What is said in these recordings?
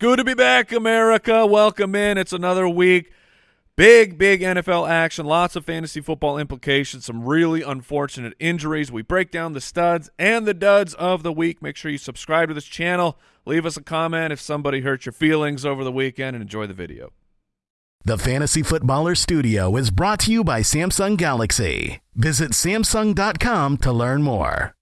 Good to be back, America. Welcome in. It's another week. Big, big NFL action. Lots of fantasy football implications. Some really unfortunate injuries. We break down the studs and the duds of the week. Make sure you subscribe to this channel. Leave us a comment if somebody hurt your feelings over the weekend and enjoy the video. The Fantasy Footballer Studio is brought to you by Samsung Galaxy. Visit Samsung.com to learn more.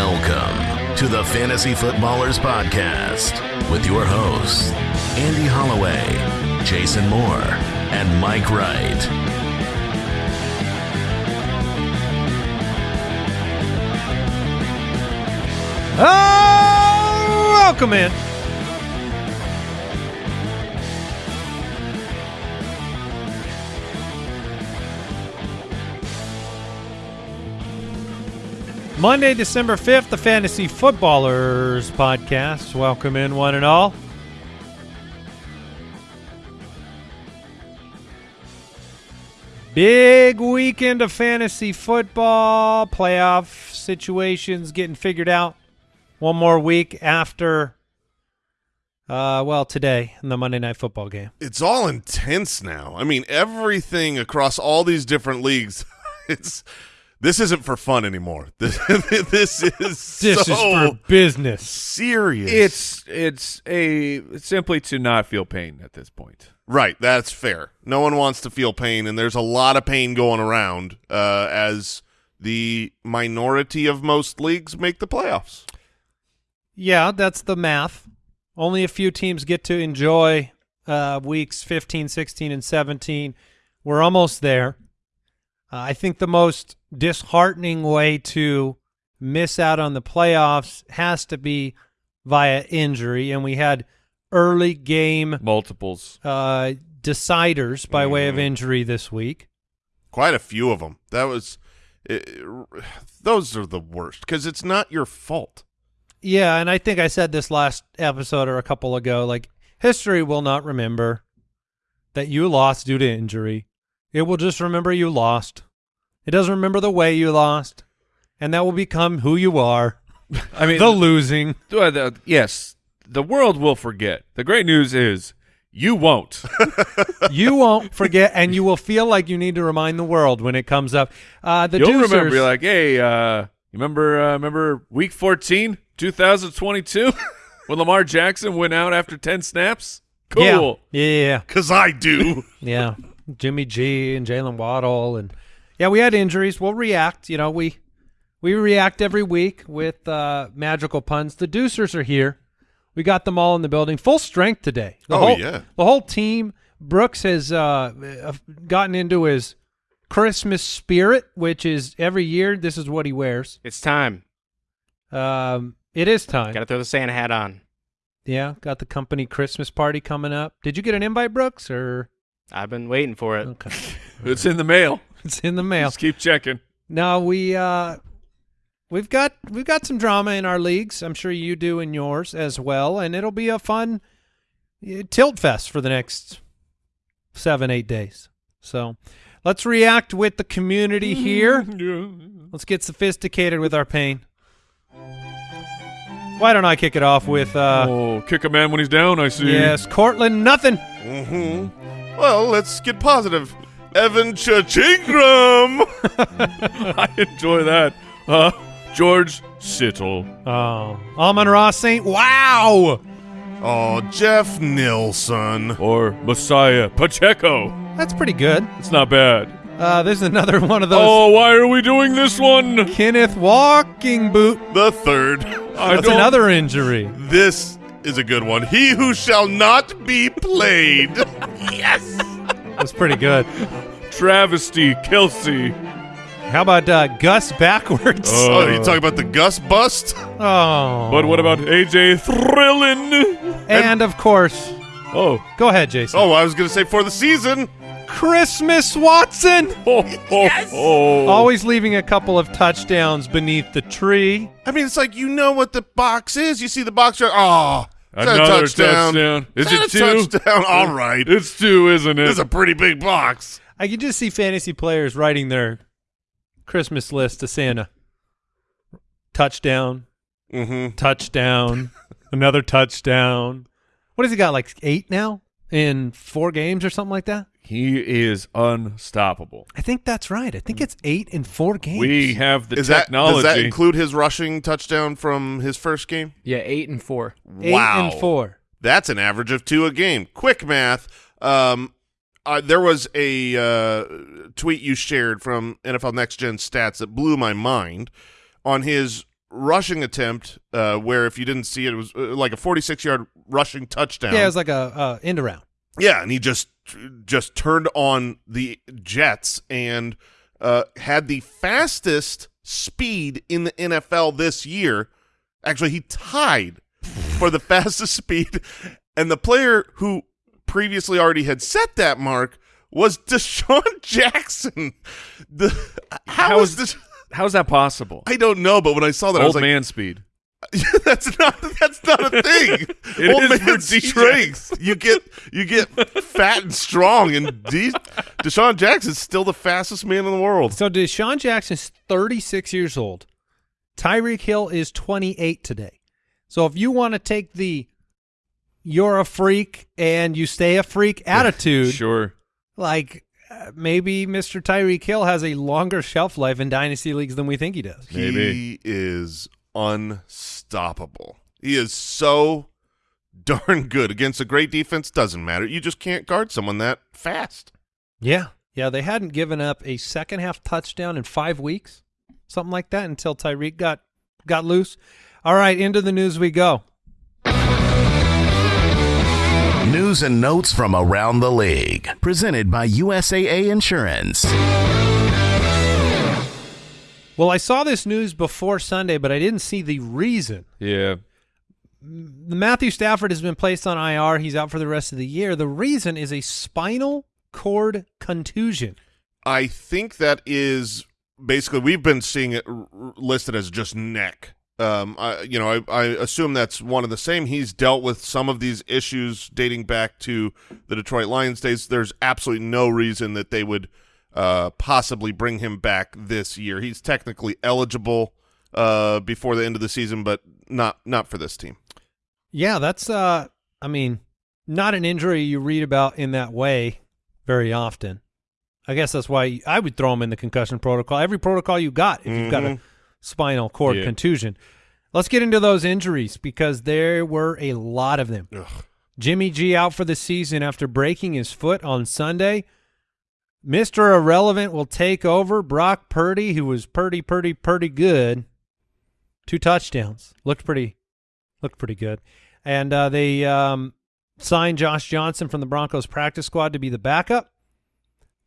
Welcome to the Fantasy Footballers Podcast with your hosts, Andy Holloway, Jason Moore, and Mike Wright. Oh, welcome in. Monday, December 5th, the Fantasy Footballers Podcast. Welcome in, one and all. Big weekend of fantasy football, playoff situations getting figured out. One more week after, uh, well, today in the Monday Night Football game. it's all intense now. I mean, everything across all these different leagues. It's this isn't for fun anymore. This this is This so is for business. serious. It's it's a simply to not feel pain at this point. right. That's fair. No one wants to feel pain, and there's a lot of pain going around uh, as the minority of most leagues make the playoffs. Yeah, that's the math. Only a few teams get to enjoy uh, weeks 15, 16, and 17. We're almost there. Uh, I think the most disheartening way to miss out on the playoffs has to be via injury, and we had early game Multiples. uh, deciders by way of injury this week. Quite a few of them. That was. It, those are the worst because it's not your fault. Yeah, and I think I said this last episode or a couple ago. Like history will not remember that you lost due to injury. It will just remember you lost. It doesn't remember the way you lost, and that will become who you are. I mean, the losing. Uh, the- yes, the world will forget. The great news is you won't. you won't forget, and you will feel like you need to remind the world when it comes up. Uh, the You'll Deucers- remember. You're like, hey, uh, you remember? Uh, remember week 14, 2022, when Lamar Jackson went out after 10 snaps? Cool. Yeah, yeah, yeah. Because I do. Yeah, Jimmy G and Jalen Waddle, and yeah, we had injuries. We'll react. You know, we we react every week with uh, magical puns. The Deucers are here. We got them all in the building, full strength today. The Oh, whole, yeah. the whole team. Brooks has uh, uh, gotten into his Christmas spirit, which is every year. This is what he wears. It's time. Um, it is time. Got to throw the Santa hat on. Yeah, got the company Christmas party coming up. Did you get an invite, Brooks? Or I've been waiting for it. okay, It's in the mail. it's in the mail. Just keep checking. Now we uh we've got we've got some drama in our leagues. I'm sure you do in yours as well, and it'll be a fun uh, tilt fest for the next seven eight days. So let's react with the community here. Let's get sophisticated with our pain. Why don't I kick it off with uh oh, kick a man when he's down, I see. yes, Courtland nothing. hmm Well, let's get positive. Evan Chachingram. I enjoy that. Uh, George Sittle. Oh, Amon Ross Saint. Wow, oh, Jeff Nilsson. Or Messiah Pacheco. that's pretty good. It's not bad. Uh, there's another one of those. Oh, why are we doing this one? Kenneth Walking Boot. The third. I That's another injury. This is a good one. He who shall not be played. yes. That's pretty good. Travesty Kelsey. How about uh, Gus backwards? Uh, Oh, you talking about the Gus bust? oh. But what about AJ Thrillin? And of course, Oh, go ahead, Jason. Oh, I was going to say for the season. Christmas Watson. oh, oh. Always leaving a couple of touchdowns beneath the tree. I mean, it's like you know what the box is. You see the box. you're, Oh, is that a Another touchdown? touchdown. Is that it two? touchdown? All right. It's two, isn't it? It's a pretty big box. I can just see fantasy players writing their Christmas list to Santa. touchdown, Mm-hmm. touchdown, another touchdown. What has he got? Like eight now in four games or something like that. He is unstoppable. I think that's right. I think it's eight in four games. We have the Is that technology. does that include his rushing touchdown from his first game? Yeah, eight and four. Wow. eight wow, and four. That's an average of two a game. Quick math. Um, uh, there was a uh, tweet you shared from NFL Next Gen Stats that blew my mind on his rushing attempt, uh, where if you didn't see it, it was uh, like a 46 yard rushing touchdown. Yeah, it was like a uh, end around. Yeah, and he just just turned on the Jets and uh, had the fastest speed in the NFL this year. Actually, he tied for the fastest speed, and the player who previously already had set that mark was DeSean Jackson. The how How is is- this? How's that possible? I don't know, but when I saw that, I was Old like, man speed. that's not that's not a thing. It Old is man DJ. strength. You get you get fat and strong, and D- DeSean Jackson's still the fastest man in the world. So DeSean Jackson's 36 years old. Tyreek Hill is 28 today. So if you want to take the you're a freak and you stay a freak attitude, Sure. like uh, maybe Mr. Tyreek Hill has a longer shelf life in dynasty leagues than we think he does. Maybe. He is unstoppable. He is so darn good against a great defense. Doesn't matter. You just can't guard someone that fast. Yeah. Yeah, they hadn't given up a second half touchdown in 5 weeks. Something like that until Tyreek got got loose. All right, into the news we go. News and notes from around the league. Presented by USAA Insurance. Well, I saw this news before Sunday, but I didn't see the reason. Yeah. Matthew Stafford has been placed on IR. He's out for the rest of the year. The reason is a spinal cord contusion. I think that is basically we've been seeing it listed as just neck. Um, I, you know, I, I assume that's one of the same. He's dealt with some of these issues dating back to the Detroit Lions days. There's absolutely no reason that they would uh, possibly bring him back this year. He's technically eligible uh, before the end of the season, but not not for this team. Yeah, that's uh I mean, not an injury you read about in that way very often. I guess that's why I would throw him in the concussion protocol. Every protocol you got if you've got a spinal cord Yeah. contusion. Let's get into those injuries because there were a lot of them. Ugh. Jimmy G out for the season after breaking his foot on Sunday. Mr. Irrelevant will take over. Brock Purdy, who was pretty, pretty, pretty good. Two touchdowns. Looked pretty looked pretty good. And uh, they um, signed Josh Johnson from the Broncos practice squad to be the backup.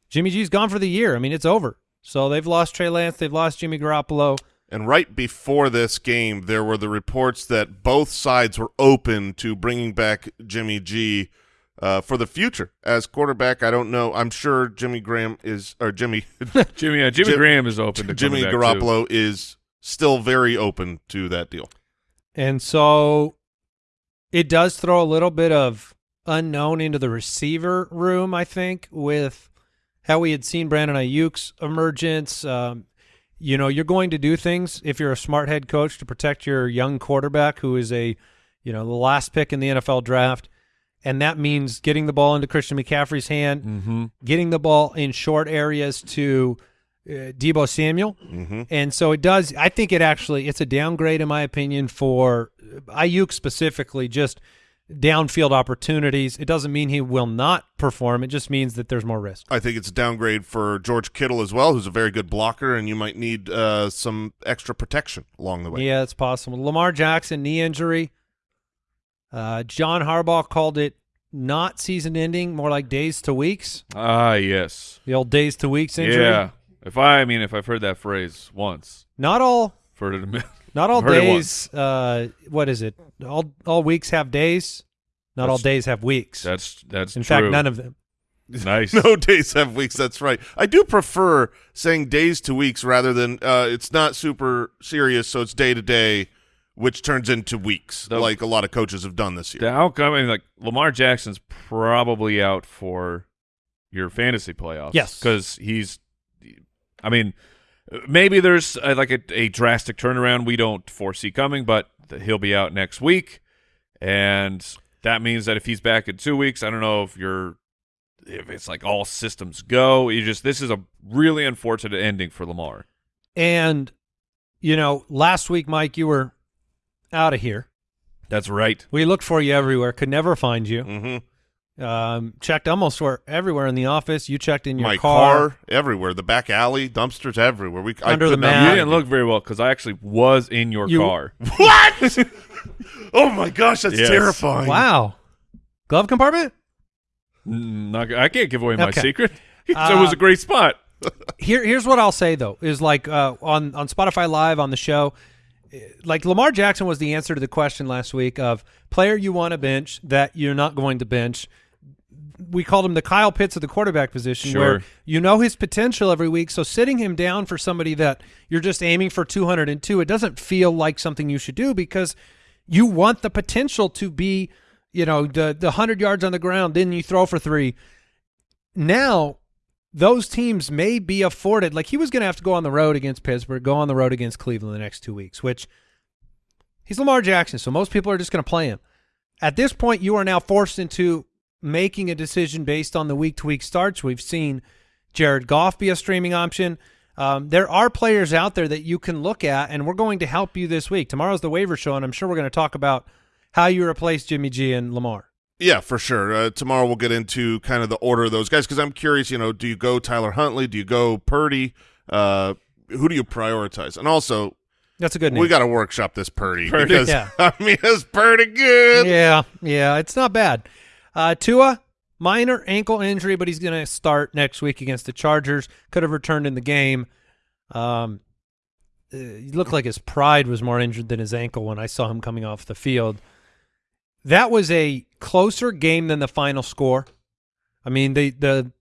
Jimmy G's gone for the year. I mean, it's over. So they've lost Trey Lance. They've lost Jimmy Garoppolo. And right before this game, there were the reports that both sides were open to bringing back Jimmy G uh, for the future as quarterback. I don't know. I'm sure Jimmy Graham is, or Jimmy Jimmy uh, Jimmy Jim- Graham is open to Jimmy coming back, too. Garoppolo is still very open to that deal. And so it does throw a little bit of unknown into the receiver room, I think, with how we had seen Brandon Aiyuk's emergence. Um, you know, you're going to do things if you're a smart head coach to protect your young quarterback who is a, you know, the last pick in the NFL draft. And that means getting the ball into Christian McCaffrey's hand, Mm-hmm. getting the ball in short areas to uh, Deebo Samuel. hmm And so it does. I think it actually it's a downgrade in my opinion for Aiyuk specifically. Just downfield opportunities. It doesn't mean he will not perform. It just means that there's more risk. I think it's a downgrade for George Kittle as well, who's a very good blocker, and you might need uh, some extra protection along the way. Yeah, it's possible. Lamar Jackson knee injury. Uh, John Harbaugh called it not season ending, more like days to weeks. Ah, yes. The old days to weeks injury. Yeah. If I, I mean, if I've heard that phrase once, Not all. I've heard it a minute. Not all days. Uh, what is it? All all weeks have days. Not all days have weeks. That's that's In true. fact, none of them. nice. No days have weeks. That's right. I do prefer saying days to weeks rather than uh, it's not super serious, so it's day to day, which turns into weeks, The- like a lot of coaches have done this year. The outcome, I mean, like Lamar Jackson's probably out for your fantasy playoffs. Yes. because he's. I mean, maybe there's uh, like a, a drastic turnaround we don't foresee coming, but he'll be out next week, and that means that if he's back in two weeks, I don't know if you're if it's like all systems go. You just this is a really unfortunate ending for Lamar. And you know, last week, Mike, you were out of here. That's right. We looked for you everywhere, could never find you. Mm-hmm. Um, checked almost for everywhere in the office. You checked in your My car. car. everywhere, the back alley, dumpsters everywhere. We Under I the could not mat. You didn't look very well because I actually was in your You- car. What? oh my gosh, that's Yes. terrifying. Wow. Glove compartment? Mm, not g- I can't give away my Okay. secret. it Uh, was a great spot. Here, here's what I'll say though: is like uh, on on Spotify Live on the show, like Lamar Jackson was the answer to the question last week of player you want to bench that you're not going to bench. We called him the Kyle Pitts of the quarterback position, Sure. where you know his potential every week. So sitting him down for somebody that you're just aiming for 202, it doesn't feel like something you should do because you want the potential to be, you know, the the hundred yards on the ground, then you throw for three. Now those teams may be afforded like he was going to have to go on the road against Pittsburgh, go on the road against Cleveland the next two weeks, which he's Lamar Jackson, so most people are just going to play him. At this point, you are now forced into making a decision based on the week to week starts. We've seen Jared Goff be a streaming option. Um, there are players out there that you can look at, and we're going to help you this week. Tomorrow's the waiver show, and I'm sure we're going to talk about how you replace Jimmy G and Lamar. Yeah, for sure. Uh, tomorrow we'll get into kind of the order of those guys because I'm curious. You know, do you go Tyler Huntley? Do you go Purdy? Uh, who do you prioritize? And also, That's a good name. we got to workshop this Purdy, Purdy. because Yeah. I mean it's pretty good. Yeah, yeah, it's not bad. Uh, Tua, minor ankle injury, but he's going to start next week against the Chargers. Could have returned in the game. Um, uh, he looked like his pride was more injured than his ankle when I saw him coming off the field. That was a closer game than the final score. I mean, the the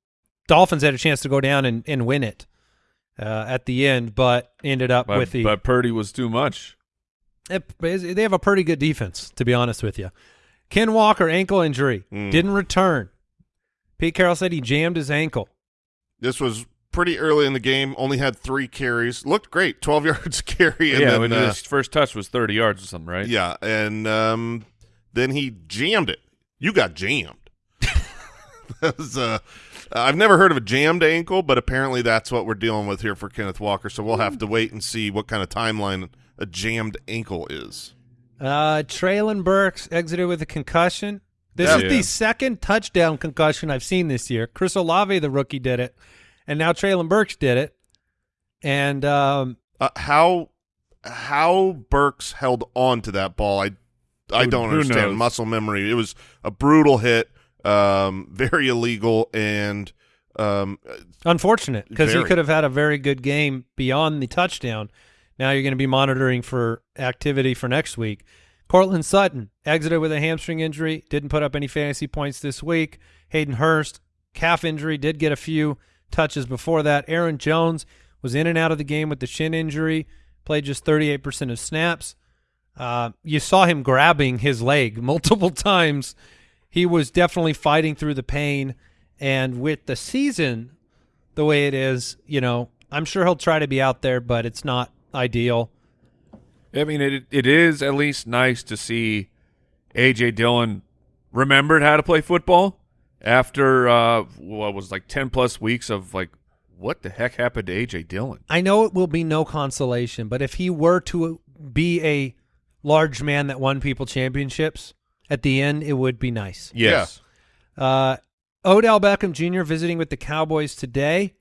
Dolphins had a chance to go down and, and win it uh, at the end, but ended up But, with the but Purdy was too much. it- they have a pretty good defense, to be honest with you. Ken Walker ankle injury Mm. didn't return. Pete Carroll said he jammed his ankle. This was pretty early in the game. Only had three carries. Looked great. Twelve yards carry. And yeah, then, when uh, his first touch was 30 yards or something, right? Yeah, and um, then he jammed it. You got jammed. that was, uh, I've never heard of a jammed ankle, but apparently that's what we're dealing with here for Kenneth Walker. So we'll have to wait and see what kind of timeline a jammed ankle is. Uh, Treylon Burks exited with a concussion. This Yeah. is Yeah. the second touchdown concussion I've seen this year. Chris Olave, the rookie, did it, and now Treylon Burks did it. And um, Uh, how how Burks held on to that ball, I I don't who understand. knows? Muscle memory. It was a brutal hit, um, very illegal, and um, unfortunate because he could have had a very good game beyond the touchdown. Now you're going to be monitoring for activity for next week. Courtland Sutton exited with a hamstring injury, didn't put up any fantasy points this week. Hayden Hurst, calf injury, did get a few touches before that. Aaron Jones was in and out of the game with the shin injury, played just 38% of snaps. Uh, you saw him grabbing his leg multiple times. He was definitely fighting through the pain. And with the season the way it is, you know, I'm sure he'll try to be out there, but it's not ideal. I mean, it it is at least nice to see AJ Dillon remembered how to play football after uh, what was like ten plus weeks of like, what the heck happened to AJ Dillon? I know it will be no consolation, but if he were to be a large man that won people championships at the end, it would be nice. Yes, Uh, Odell Beckham Jr. visiting with the Cowboys today.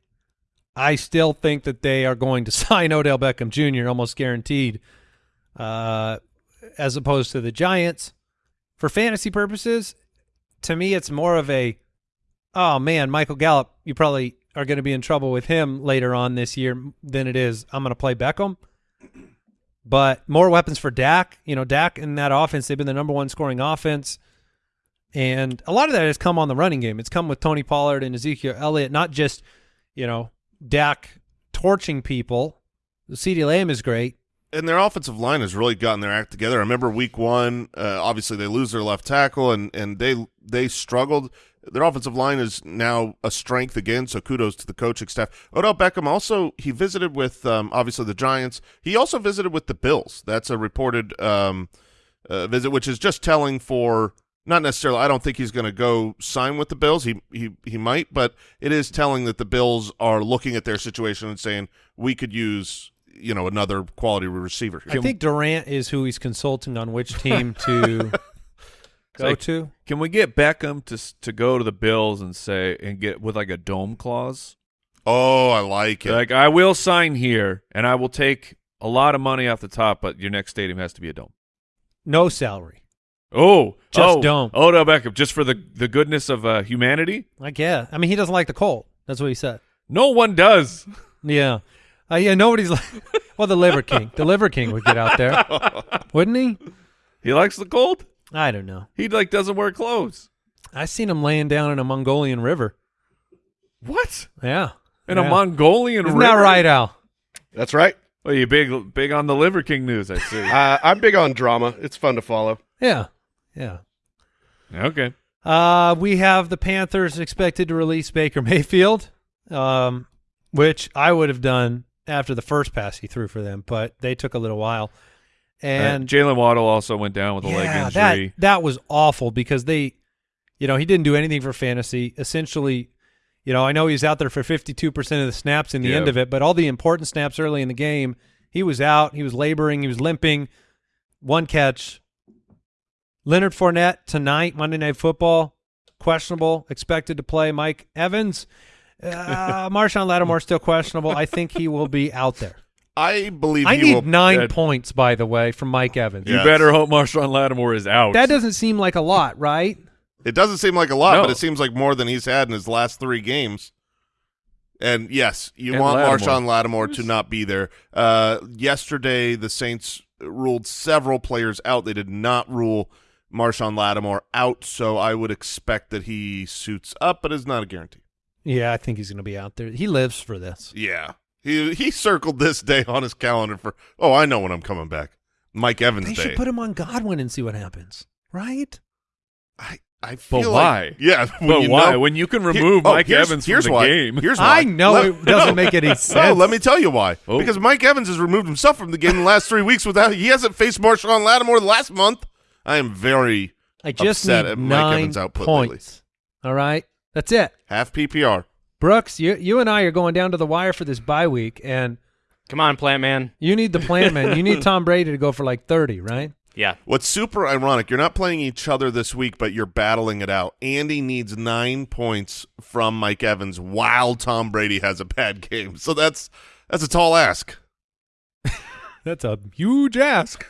I still think that they are going to sign Odell Beckham Jr. almost guaranteed, uh, as opposed to the Giants. For fantasy purposes, to me, it's more of a, oh man, Michael Gallup, you probably are going to be in trouble with him later on this year than it is. I'm going to play Beckham. But more weapons for Dak. You know, Dak in that offense, they've been the number one scoring offense. And a lot of that has come on the running game. It's come with Tony Pollard and Ezekiel Elliott, not just, you know, Dak torching people. CeeDee Lamb is great. and their offensive line has really gotten their act together. I remember week one, uh, obviously they lose their left tackle and, and they they struggled. Their offensive line is now a strength again. So kudos to the coaching staff. Odell Beckham also he visited with um, obviously the Giants. He also visited with the Bills. That's a reported um, uh, visit, which is just telling for not necessarily. I don't think he's going to go sign with the Bills. He he he might, but it is telling that the Bills are looking at their situation and saying we could use you know another quality receiver. I think Durant is who he's consulting on which team to go like- to. Can we get Beckham to to go to the Bills and say and get with like a dome clause? Oh, I like it. Like I will sign here and I will take a lot of money off the top, but your next stadium has to be a dome. No salary. Oh, Just dome. oh, dome. Odell Beckham, just for the the goodness of uh, humanity. I guess. I mean, he doesn't like the Colt. That's what he said. No one does. Yeah. Uh, yeah, nobody's like, well, the Liver King. The Liver King would get out there, wouldn't he? He likes the cold. I don't know. He like doesn't wear clothes. I seen him laying down in a Mongolian river. What? Yeah. In Yeah. a Mongolian Isn't river? that right, Al? That's right. Well, you big big on the Liver King news, I see. Uh, I'm big on drama. It's fun to follow. Yeah. Yeah. okay. Uh, we have the Panthers expected to release Baker Mayfield, um, which I would have done after the first pass he threw for them, but they took a little while. And And Jalen Waddle also went down with a leg yeah, injury. that that was awful because they, you know, he didn't do anything for fantasy. Essentially, you know, I know he's out there for fifty two percent of the snaps in the Yeah. end of it, but all the important snaps early in the game, he was out. He was laboring. He was limping. One catch. Leonard Fournette tonight, Monday Night Football, questionable, expected to play. Mike Evans, uh, Marshawn Lattimore still questionable. I think he will be out there. I believe I he need will. nine Yeah. points, by the way, from Mike Evans. you Yes. better hope Marshawn Lattimore is out. That doesn't seem like a lot, right? It doesn't seem like a lot, No. but it seems like more than he's had in his last three games. And yes, you And want Lattimore. Marshawn Lattimore to not be there. Uh, yesterday, the Saints ruled several players out. They did not rule Marshawn Lattimore out, so I would expect that he suits up, but it's not a guarantee. Yeah, I think he's going to be out there. He lives for this. Yeah, he he circled this day on his calendar for. Oh, I know when I'm coming back. Mike Evans They Day. should put him on Godwin and see what happens, right? I I feel But like why? yeah, but you why? know- when you can Here- remove oh, Mike here's- Evans here's from the why. game. Here's why. I know it doesn't make any sense. No, let me tell you why. Oh. Because Mike Evans has removed himself from the game in the last three weeks without he hasn't faced Marshawn Lattimore last month. I am very I just upset need at Mike nine Evans' output lately. points. All right, that's it. half PPR. Brooks, you you and I are going down to the wire for this bye week, and Come on, plant man. you need the Plant man. You need Tom Brady to go for like thirty, right? Yeah. What's super ironic, you're not playing each other this week, but you're battling it out. Andy needs nine points from Mike Evans while Tom Brady has a bad game. So that's that's a tall ask. That's a huge ask.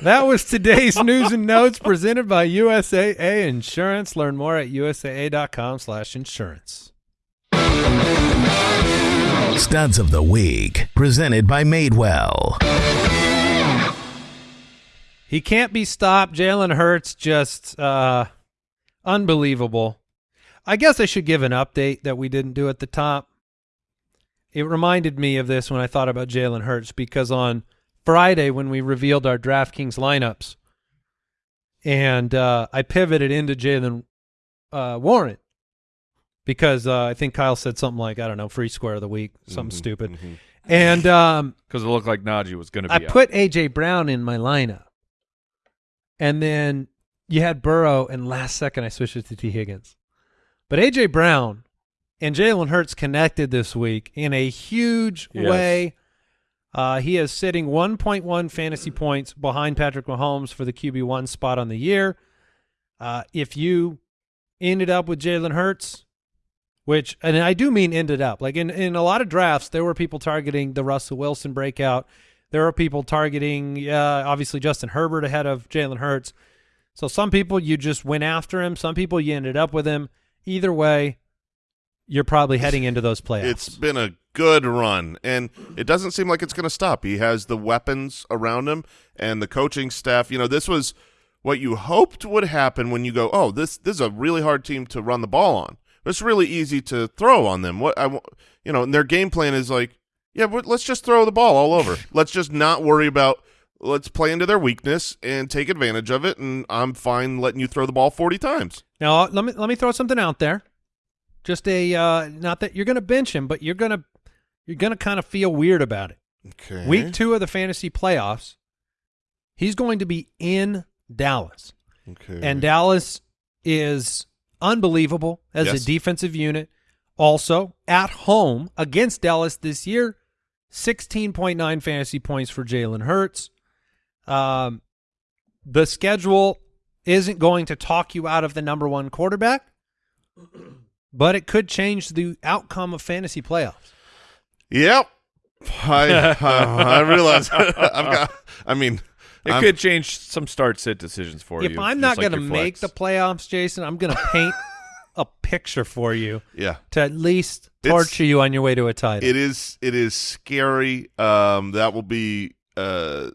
that was today's news and notes presented by USAA Insurance. Learn more at usaa.com/insurance. Studs of the Week, presented by Madewell. He can't be stopped. Jalen Hurts just uh, unbelievable. I guess I should give an update that we didn't do at the top. It reminded me of this when I thought about Jalen Hurts because on Friday when we revealed our DraftKings lineups, and uh, I pivoted into Jaylen uh, Warren because uh, I think Kyle said something like I don't know free square of the week, something Mhm, stupid, mhm. and um, because it looked like Najee was going to be I out. put AJ Brown in my lineup, and then you had Burrow, and last second I switched it to Tee Higgins. But AJ Brown and Jalen Hurts connected this week in a huge Yes. way. Uh, he is sitting 1.1 fantasy points behind Patrick Mahomes for the QB one spot on the year. Uh, if you ended up with Jalen Hurts, which and I do mean ended up like in in a lot of drafts, there were people targeting the Russell Wilson breakout. There are people targeting, uh, obviously Justin Herbert ahead of Jalen Hurts. So some people you just went after him. Some people you ended up with him. Either way, you're probably heading into those playoffs. It's been a good run, and it doesn't seem like it's going to stop. He has the weapons around him and the coaching staff. You know, this was what you hoped would happen when you go, oh, this this is a really hard team to run the ball on. It's really easy to throw on them. What I, you know, and their game plan is like, yeah, but let's just throw the ball all over. let's just not worry about. Let's play into their weakness and take advantage of it, and I'm fine letting you throw the ball 40 times. Now let me let me throw something out there. Just a uh, not that you're going to bench him, but you're going to you're going to kind of feel weird about it. Okay. Week two of the fantasy playoffs, he's going to be in Dallas, Okay. and Dallas is unbelievable as Yes. a defensive unit. Also at home against Dallas this year, sixteen point nine fantasy points for Jalen Hurts. Um, the schedule isn't going to talk you out of the number one quarterback, but it could change the outcome of fantasy playoffs. Yep. I uh, I realize I've got. I mean, It I'm- could change some start sit decisions for you. if I'm just not like going to make the playoffs, Jason, I'm going to paint a picture for you yeah. to at least It's- torture you on your way to a title. It is. It is scary. Um, that will be. Uh,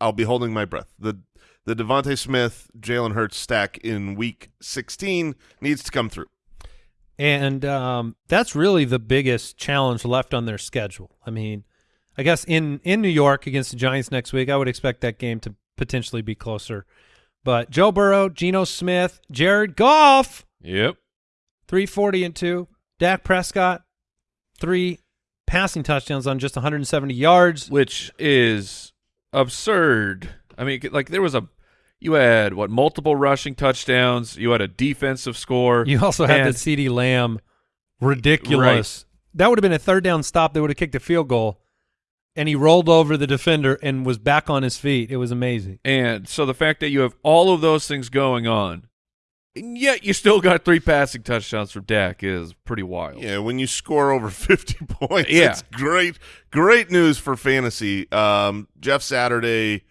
I'll be holding my breath. the The DeVonta Smith, Jalen Hurts stack in Week 16 needs to come through. And um, that's really the biggest challenge left on their schedule. I mean, I guess in, in New York against the Giants next week, I would expect that game to potentially be closer. But Joe Burrow, Geno Smith, Jared Goff, Yep. 340 and 2. Dak Prescott, three passing touchdowns on just 170 yards. Which is absurd. I mean, like there was a, you had what multiple rushing touchdowns. You had a defensive score. You also had the CeeDee Lamb ridiculous. That would have been a third down stop. They would have kicked a field goal, and he rolled over the defender and was back on his feet. It was amazing. And so the fact that you have all of those things going on, and yet you still got three passing touchdowns from Dak is pretty wild. Yeah, when you score over 50 points, Yeah. it's great. Great news for fantasy. Um, Jeff Saturday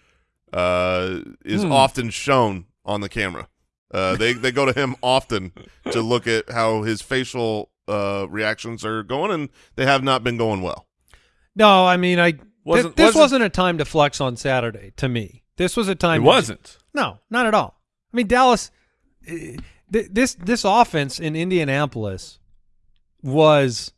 uh, is Hmm. often shown on the camera. Uh, they they go to him often to look at how his facial uh, reactions are going, and they have not been going well. No, I mean, I Wasn't- thi- this wasn't- wasn't a time to flex on Saturday. To me, this was a It time. to- wasn't. No, not at all. I mean, Dallas. eh, th- This this offense in Indianapolis was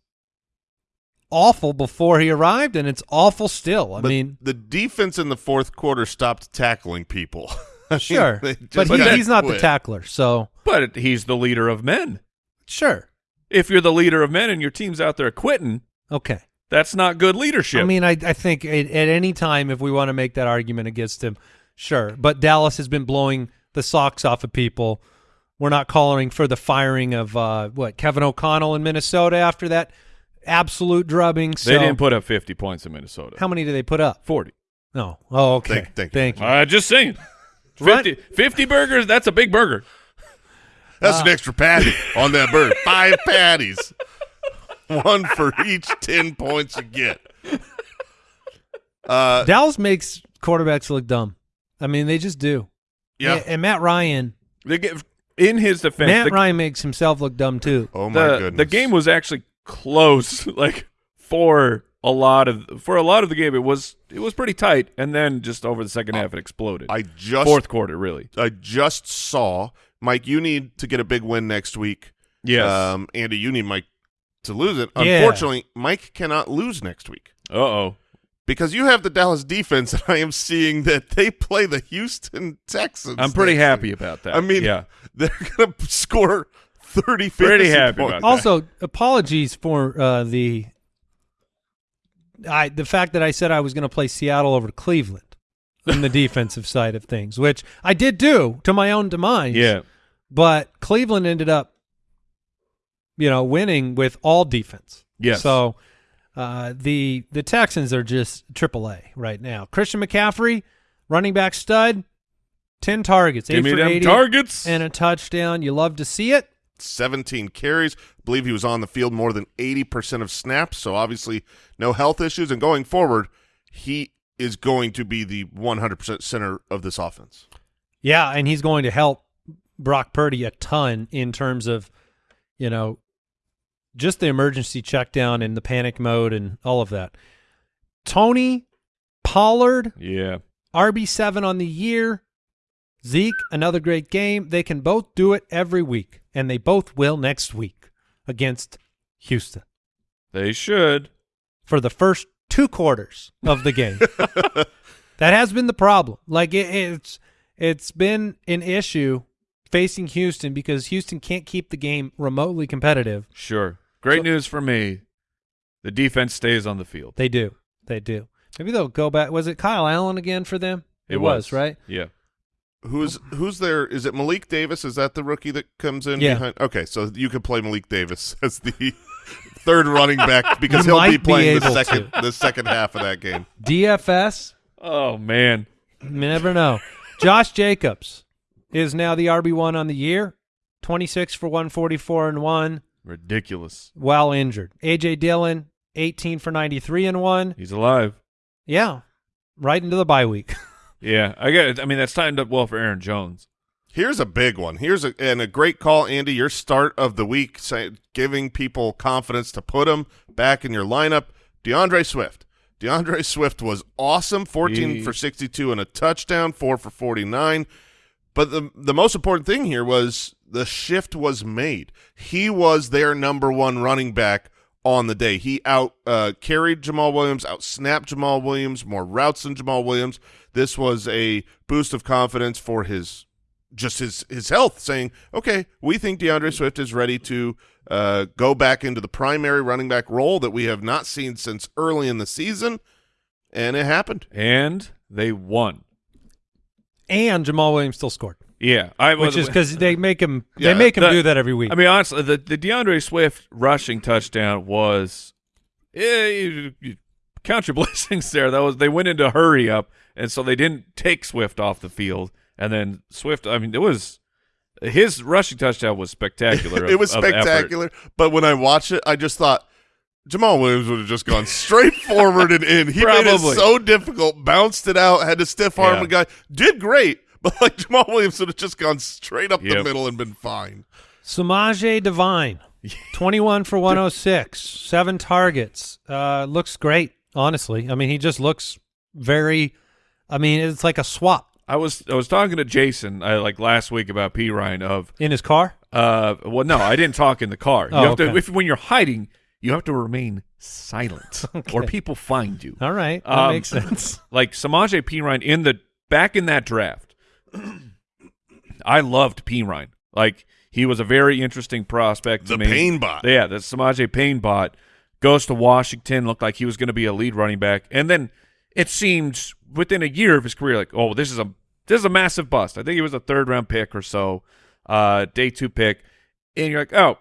awful before he arrived, and it's awful still. I But mean, the defense in the fourth quarter stopped tackling people. Sure, but he, he's not the tackler, so But he's the leader of men. sure, If you're the leader of men and your team's out there quitting, okay. That's not good leadership. I mean, I I think at, at any time if we want to make that argument against him, sure. But Dallas has been blowing the socks off of people. We're not calling for the firing of uh, what Kevin O'Connell in Minnesota after that absolute drubbing. So they didn't put up 50 points in Minnesota. how many did they put up? 40. No. Oh, okay. Thank- thank you. Thank you. Uh, just saying. 50, 50 burgers, that's a big burger. That's Uh, an extra patty on that bird. Five patties. One for each 10 points you get. Uh, Dallas makes quarterbacks look dumb. I mean, they just do. yeah. And, and Matt Ryan, They get, in his defense, Matt the, Ryan makes himself look dumb too. Oh, my the, goodness. the game was actually close. Like for a lot of for a lot of the game, it was it was pretty tight, and then just over the second half, it exploded. I just Fourth quarter, really. I just saw Mike. You need to get a big win next week. Yes. Um, Andy, you need Mike to lose it. Yeah. Unfortunately, Mike cannot lose next week uh oh. because you have the Dallas defense, and I am seeing that they play the Houston Texans. I'm pretty happy week. about that. I mean, yeah. they're going to score 30, Pretty 50 happy points. about that. Also, apologies for uh, the I the fact that I said I was going to play Seattle over Cleveland in the defensive side of things, which I did do to my own demise. Yeah. but Cleveland ended up, you know, winning with all defense. Yes. So uh, the the Texans are just AAA right now. Christian McCaffrey, running back stud, ten targets, Give eight for eighty, targets. and a touchdown. You love to see it. 17 carries. I believe he was on the field more than 80% of snaps, so obviously no health issues. And going forward, he is going to be the 100% center of this offense. Yeah, and he's going to help Brock Purdy a ton in terms of, you know, just the emergency check down and the panic mode and all of that. Tony Pollard, yeah. RB7 on the year. Zeke, another great game. They can both do it every week, and they both will next week against Houston They should. for the first two quarters of the game. that has been the problem. Like it, it's it's been an issue facing Houston because Houston can't keep the game remotely competitive. Sure. Great So- news for me. The defense stays on the field. They do. They do. Maybe they'll go back. Was it Kyle Allen again for them? It, was. right? Yeah. Who's who's there? Is it Malik Davis? Is that the rookie that comes in Yeah. behind? Okay, so you could play Malik Davis as the third running back because he'll be might be playing the able second the second half of that game. DFS. Oh man. You never know. Josh Jacobs is now the RB one on the year. Twenty six for one forty four and one Ridiculous. while injured. AJ Dillon eighteen for ninety three and one. He's alive. Yeah, right into the bye week. Yeah. I get it. I mean, that's timed up well for Aaron Jones. Here's a big one. Here's a and a great call, Andy. Your start of the week, say, giving people confidence to put him back in your lineup. DeAndre Swift. DeAndre Swift was awesome. 14 He- for 62 and a touchdown, four for 49. But the the most important thing here was the shift was made. He was their number one running back on the day. He out uh, carried Jamaal Williams, out snapped Jamaal Williams, more routes than Jamaal Williams. This was a boost of confidence for his just his his health, saying, "Okay, we think DeAndre Swift is ready to uh, go back into the primary running back role that we have not seen since early in the season," and it happened. And they won. And Jamaal Williams still scored, Yeah. I which is because they make him Yeah, they make him the- do that every week. I mean, honestly, the, the DeAndre Swift rushing touchdown was, eh, you, you count your blessings there. That was they went into hurry up, and so they didn't take Swift off the field, and then Swift. I mean, it was his rushing touchdown was spectacular. it of- was spectacular. But when I watched it, I just thought Jamaal Williams would have just gone straight forward and in. He made it Probably. so difficult, bounced it out, had to stiff arm Yeah. a guy, did great. But like Jamaal Williams would have just gone straight up the middle and been fine. Samaje Perine, 21 for 106, seven targets. Uh, looks great, honestly. I mean, he just looks very. I mean, it's like a swap I was I was talking to Jason uh, like last week about Perine of in his car. uh well no I didn't talk in the car. You Oh, have to okay. if when you're hiding you have to remain silent or people find you. All right, that Um, makes sense. like Samaje Perine in the back in that draft. I loved Perine. Like he was a very interesting prospect to The me. pain bot. Yeah, the Samaje Payne bot goes to Washington, looked like he was going to be a lead running back, and then it seemed within a year of his career, like, oh, this is a this is a massive bust. I think he was a third round pick or so, uh, day two pick, and you're like, oh,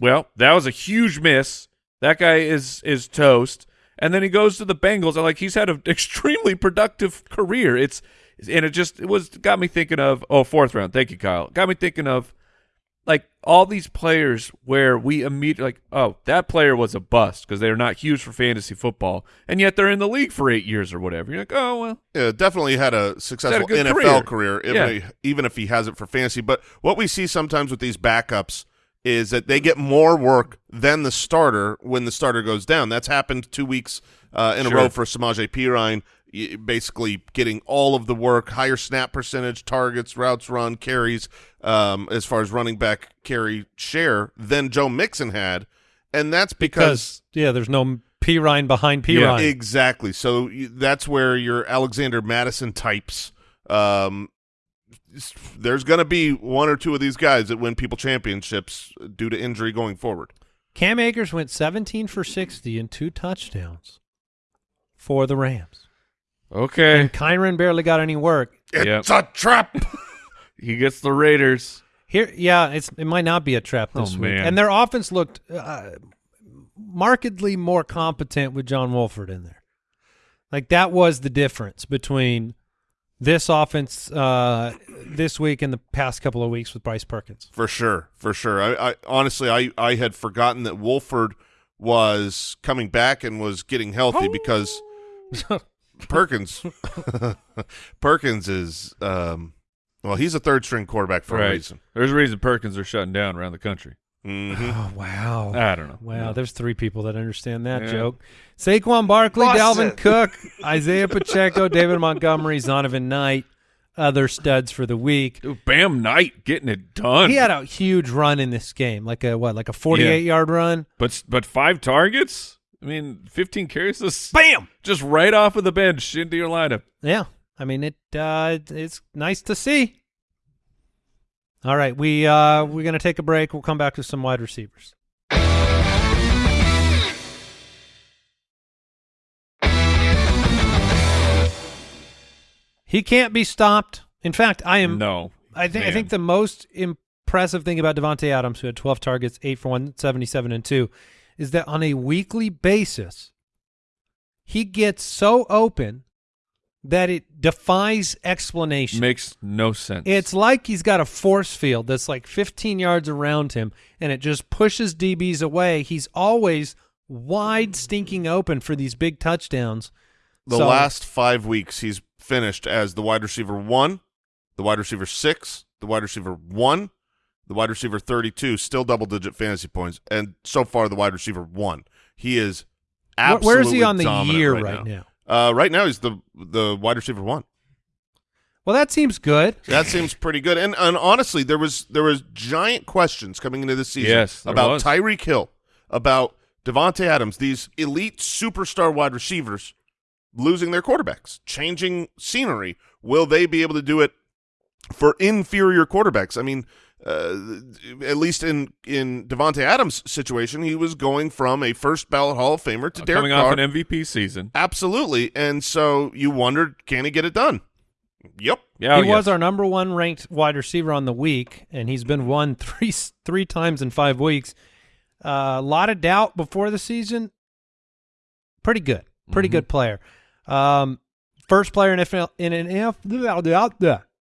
well, that was a huge miss. That guy is is toast. And then he goes to the Bengals, and like he's had an extremely productive career. It's and it just it was got me thinking of oh fourth round. Thank you, Kyle. Got me thinking of like all these players where we immediately like oh that player was a bust because they're not huge for fantasy football, and yet they're in the league for eight years or whatever. You're like oh well, Yeah, definitely had a successful good NFL career. career, even, Yeah. if, even if he hasn't for fantasy. But what we see sometimes with these backups is that they get more work than the starter when the starter goes down. That's happened two weeks uh, in Sure. a row for Samaje Perine, basically getting all of the work, higher snap percentage, targets, routes run, carries, um, as far as running back carry share than Joe Mixon had. And that's because Because yeah, there's no Perine behind P Yeah, Exactly. So that's where your Alexander Mattison types. Um, there's going to be one or two of these guys that win people championships due to injury going forward. Cam Akers went 17 for 60 and two touchdowns for the Rams. okay, And Kyren barely got any work. Yep. It's a trap. he gets the Raiders. Here, yeah, it's it might not be a trap this Oh, week. man. And their offense looked uh, markedly more competent with John Wolford in there. Like that was the difference between this offense uh, this week and the past couple of weeks with Bryce Perkins. for sure, for sure. I, I honestly, I, I had forgotten that Wolford was coming back and was getting healthy because Perkins, Perkins is, um, well, he's a third string quarterback for a reason. There's a reason Perkins are shutting down around the country. Hmm Oh wow. I don't know. Wow, there's three people that understand that Yeah. joke. Saquon Barkley. Dalvin Cook, Isaiah Pacheco, David Montgomery, Zonovan Knight, other studs for the week. Dude, Bam Knight getting it done. He had a huge run in this game, like a what, like a 48 yard run. but but five targets. I mean, 15 carries. This Bam! just right off of the bench into your lineup. Yeah, I mean it. Uh, it's nice to see. All right, we uh, we're going to take a break. We'll come back to some wide receivers. He can't be stopped. In fact, I am. No. I think I think the most impressive thing about Davante Adams, who had 12 targets, eight for 177 and two, is that on a weekly basis, he gets so open that it defies explanation. Makes no sense. It's like he's got a force field that's like 15 yards around him, and it just pushes DBs away. He's always wide, stinking open for these big touchdowns. The So- last five weeks, he's finished as the wide receiver one, the wide receiver six, the wide receiver one, the wide receiver 32, still double digit fantasy points, and so far the wide receiver one. He is absolutely Where is he on the dominant year right, right, now. now? Uh, right now, he's the the wide receiver one. Well, that seems good. That seems pretty good. And and honestly, there was there was giant questions coming into this season Yes, about was. Tyreek Hill, about Davante Adams, these elite superstar wide receivers losing their quarterbacks, changing scenery. Will they be able to do it for inferior quarterbacks? I mean, uh, at least in in Davante Adams' situation, he was going from a first ballot Hall of Famer to Uh, Derek coming Carr. off an MVP season. Absolutely, and so you wondered, can he get it done? Yep. Yeah, he yes. was our number one ranked wide receiver on the week, and he's been one three three times in five weeks. Uh, a lot of doubt before the season. Pretty good, pretty Mhm. good player. Um, first player in NFL in an NFL.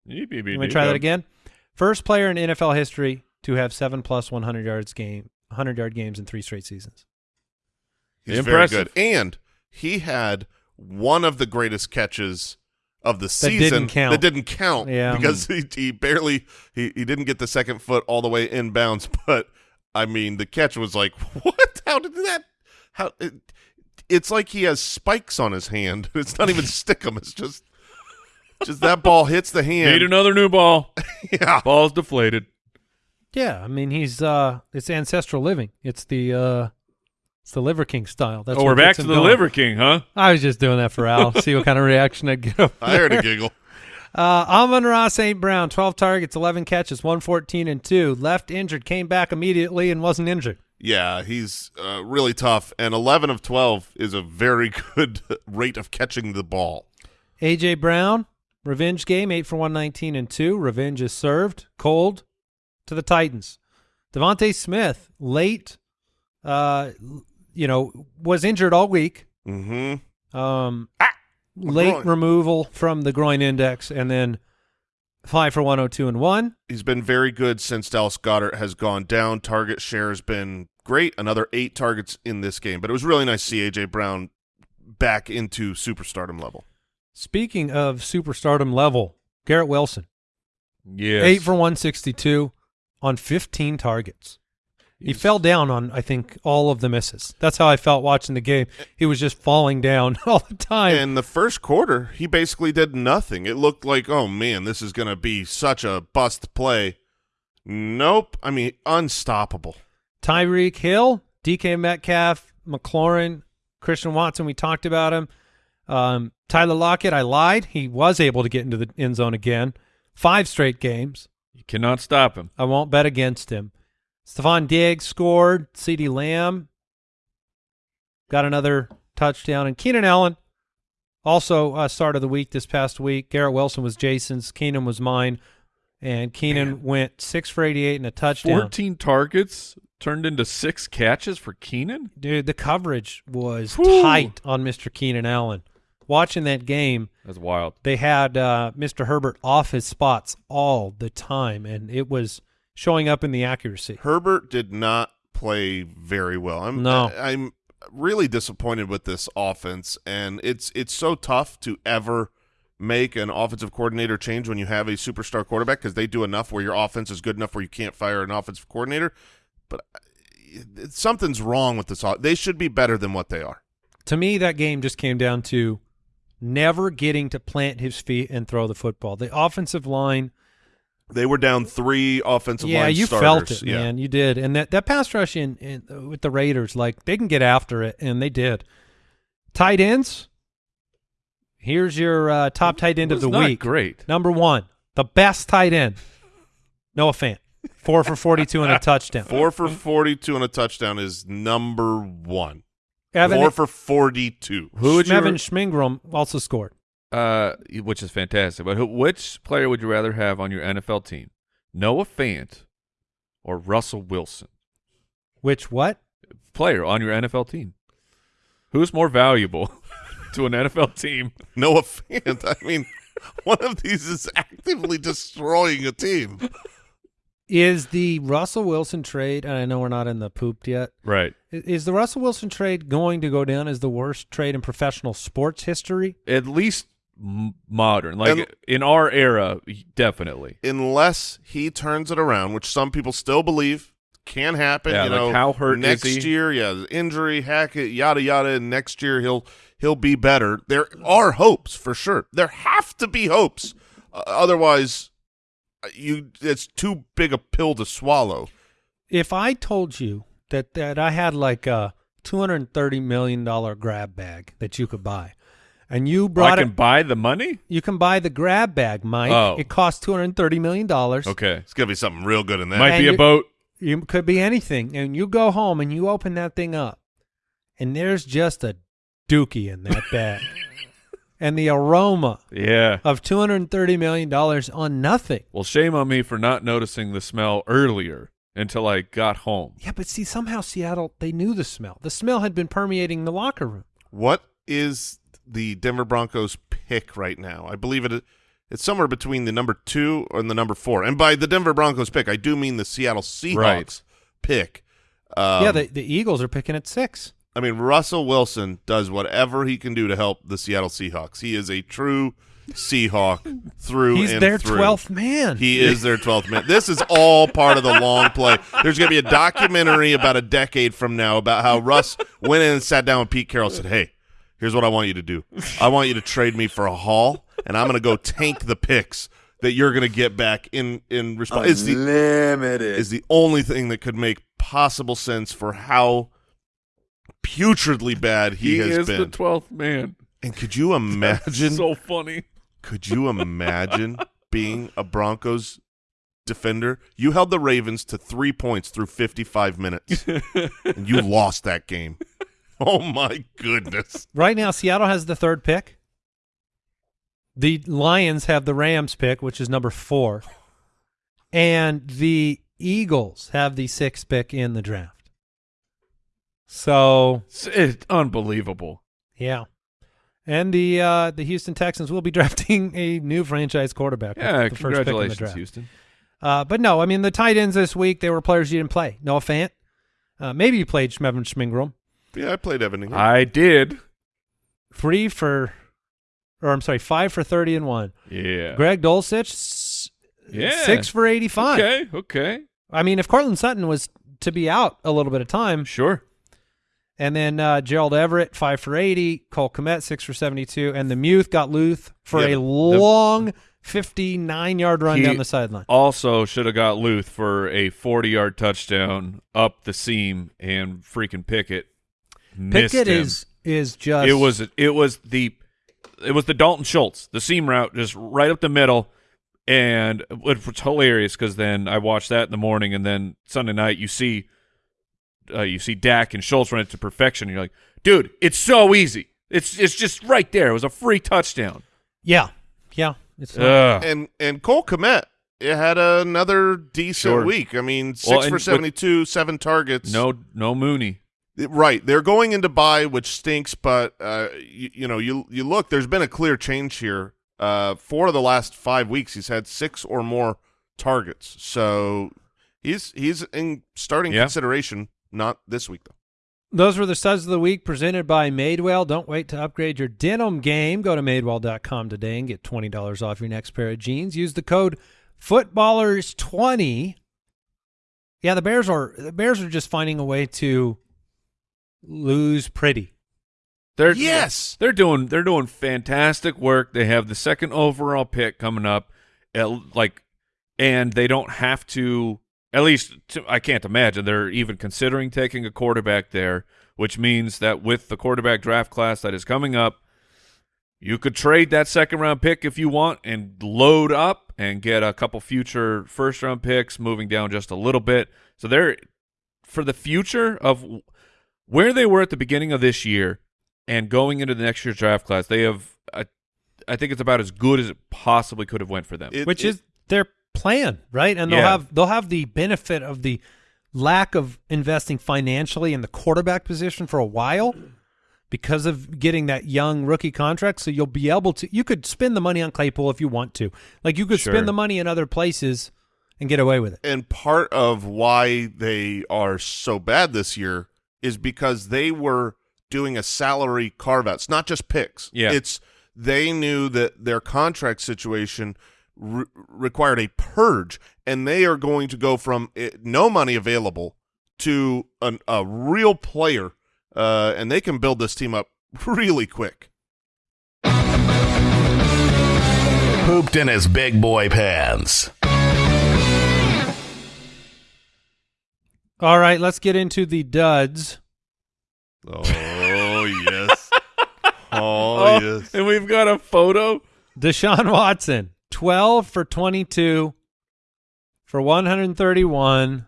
Let me try that again. First player in NFL history to have seven plus one hundred yards game, hundred yard games in three straight seasons. He's Impressive. very good. And he had one of the greatest catches of the That season didn't count. that didn't count Yeah. Mm-hmm. because he, he barely he, he didn't get the second foot all the way inbounds but I mean the catch was like what how did that how it, it's like he has spikes on his hand it's not even stickum it's just just that ball hits the hand. Need another new ball. yeah Ball's deflated. Yeah, I mean he's uh, it's ancestral living. It's the uh, it's the Liver King style. That's oh, what we're back to the going. Liver King, huh? I was just doing that for Al. See what kind of reaction I'd get. Over I heard there. a giggle Uh, Amon-Ra St. Brown, 12 targets, 11 catches, 114 and 2. Left injured, came back immediately and wasn't injured. Yeah, he's uh, really tough, and 11 of 12 is a very good rate of catching the ball. A.J. Brown, revenge game, 8 for 119 and 2. Revenge is served cold to the Titans. DeVonta Smith, late, uh, you know, was injured all week. Mm-hmm. Um, my late groin. removal from the groin index, and then 5 for 102 and 1. He's been very good since Dallas Goedert has gone down. Target share has been great. Another eight targets in this game, but it was really nice to see A.J. Brown back into superstardom level. Speaking of superstardom level, Garrett Wilson, Yes. eight for 162 on 15 targets. He fell down on, I think, all of the misses. That's how I felt watching the game. He was just falling down all the time. In the first quarter, he basically did nothing. It looked like, oh man, this is going to be such a bust play. Nope. I mean, unstoppable. Tyreek Hill, DK Metcalf, McLaurin, Christian Watson, we talked about him. Um, Tyler Lockett, I lied. He was able to get into the end zone again. Five straight games. You cannot stop him. I won't bet against him. Stefon Diggs scored. CeeDee Lamb got another touchdown. And Keenan Allen also uh, start of the week this past week. Garrett Wilson was Jason's. Keenan was mine. And Keenan went six for 88 and a touchdown. 14 targets turned into six catches for Keenan? Dude, the coverage was Whew. tight on Mr. Keenan Allen. Watching that game, That's wild. they had uh, Mr. Herbert off his spots all the time, and it was showing up in the accuracy. Herbert did not play very well. I'm No. I, am really disappointed with this offense, and it's it's so tough to ever make an offensive coordinator change when you have a superstar quarterback because they do enough where your offense is good enough where you can't fire an offensive coordinator. But uh, it, something's wrong with this. o- They should be better than what they are. To me, that game just came down to never getting to plant his feet and throw the football. The offensive line, They were down three offensive yeah, line you starters. felt it, yeah. man. You did, and that that pass rush in, in with the Raiders, like they can get after it, and they did. Tight ends. Here's your uh, top tight end of Was the not week. Great. Number one, the best tight end. Noah Fant, four for 42 and a touchdown. Four for 42 and a touchdown is number one. Evan, Four for 42. Who would you Schmevin Schmingrum also scored. uh, which is fantastic. But who, which player would you rather have on your NFL team? Noah Fant or Russell Wilson? Which what? Player on your NFL team. Who's more valuable to an NFL team? Noah Fant. I mean, one of these is actively destroying a team. Is the Russell Wilson trade, and I know we're not in the pooped yet, Right. is the Russell Wilson trade going to go down as the worst trade in professional sports history? At least modern. Like And- in our era, definitely. Unless he turns it around, which some people still believe can happen. Yeah, you like know, how hurt is next he? year, yeah, the injury, Hackett, yada yada. And next year he'll he'll be better. There are hopes for sure. There have to be hopes. Uh, otherwise, Uh, you it's too big a pill to swallow. If I told you that, that I had like a $230 million grab bag that you could buy, and you oh, brought I can it, buy the money? you can buy the grab bag, Mike. Oh. It costs $230 million. Okay. It's gonna be something real good in that. Might And be a boat. You could be anything, and you go home and you open that thing up, and there's just a dookie in that bag, and the aroma Yeah. of two hundred and thirty million dollars on nothing. Well, shame on me for not noticing the smell earlier until I got home. Yeah, but see, somehow Seattle they knew the smell. The smell had been permeating the locker room. What is the Denver Broncos pick right now? I believe it. It's somewhere between the number two and the number four. And by the Denver Broncos pick, I do mean the Seattle Seahawks Right. pick. Um, yeah, the the Eagles are picking at six. I mean, Russell Wilson does whatever he can do to help the Seattle Seahawks. He is a true Seahawk through He's and their through. twelfth man. He is their 12th man. This is all part of the long play. There's going to be a documentary about a decade from now about how Russ went in and sat down with Pete Carroll and said, hey, here's what I want you to do. I want you to trade me for a haul, and I'm going to go tank the picks that you're going to get back in, in response. Is the, is the only thing that could make possible sense for how putridly bad he, He, has is been. the twelfth man. and could you imagine so funny. could you imagine being a Broncos defender? You held the Ravens to three points through 55 minutes, and you lost that game. Oh, my goodness. right now, Seattle has the third pick. The Lions have the Rams pick, which is number four, and the Eagles have the sixth pick in the draft. So It's, it's unbelievable. Yeah. And the uh, the Houston Texans will be drafting a new franchise quarterback. Yeah, the first pick in the congratulations, draft. Houston. Uh, but no, I mean the tight ends this week they were players you didn't play. Noah Fant, uh, maybe you played Schmevin Schmingrum. Yeah, I played Evan. Ingram. I did. Three for, or I'm sorry, five for thirty and one. Yeah. Greg Dulcich, Yeah. six for eighty five. Okay. Okay. I mean, if Courtland Sutton was to be out a little bit of time, Sure. And then uh, Gerald Everett five for eighty, Cole Kmet six for seventy two, and the Muth got Luth for Yeah, a long fifty nine yard run He- down the sideline. Also, should have got Luth for a 40 yard touchdown up the seam and freaking Pickett. Pickett him. is is just It was it was the it was the Dalton Schultz, the seam route, just right up the middle, and it was hilarious because then I watched that in the morning, and then Sunday night you see, uh, you see Dak and Schultz run it to perfection. And you're like, dude, it's so easy. It's it's just right there. It was a free touchdown. yeah yeah it's not- Ugh. and and Cole Kmet it had another decent Sure. week. I mean, six Well, for and with- 72, seven targets. no no Mooney. Right, they're going into bye, which stinks. But uh, you, you know, you you look. There's been a clear change here. Uh, four of the last five weeks, he's had six or more targets. So he's he's in starting Yeah. consideration. Not this week though. Those were the studs of the week presented by Madewell. Don't wait to upgrade your denim game. Go to madewell.com today and get $20 off your next pair of jeans. Use the code footballers20. Yeah, the Bears are the Bears are just finding a way to lose pretty. They're Yes! they're doing they're doing fantastic work. They have the second overall pick coming up, at, like, and they don't have to. At least to, I can't imagine they're even considering taking a quarterback there, which means that with the quarterback draft class that is coming up, you could trade that second round pick if you want and load up and get a couple future first round picks, moving down just a little bit. So they're for the future of where they were at the beginning of this year and going into the next year's draft class. They have, a, I think it's about as good as it possibly could have went for them. It- which it- is their plan, right? And they'll Yeah. have they'll have the benefit of the lack of investing financially in the quarterback position for a while because of getting that young rookie contract. So you'll be able to you could spend the money on Claypool if you want to. Like you could Sure. spend the money in other places and get away with it. and part of why they are so bad this year is because they were doing a salary carve out. It's not just picks. Yeah. It's they knew that their contract situation re- required a purge, and they are going to go from it, no money available to an, a real player, uh, and they can build this team up really quick. Pooped in his big boy pants. All right, let's get into the duds. Oh yes. Oh, yes. and we've got a photo. Deshaun Watson, 12 for 22 for 131,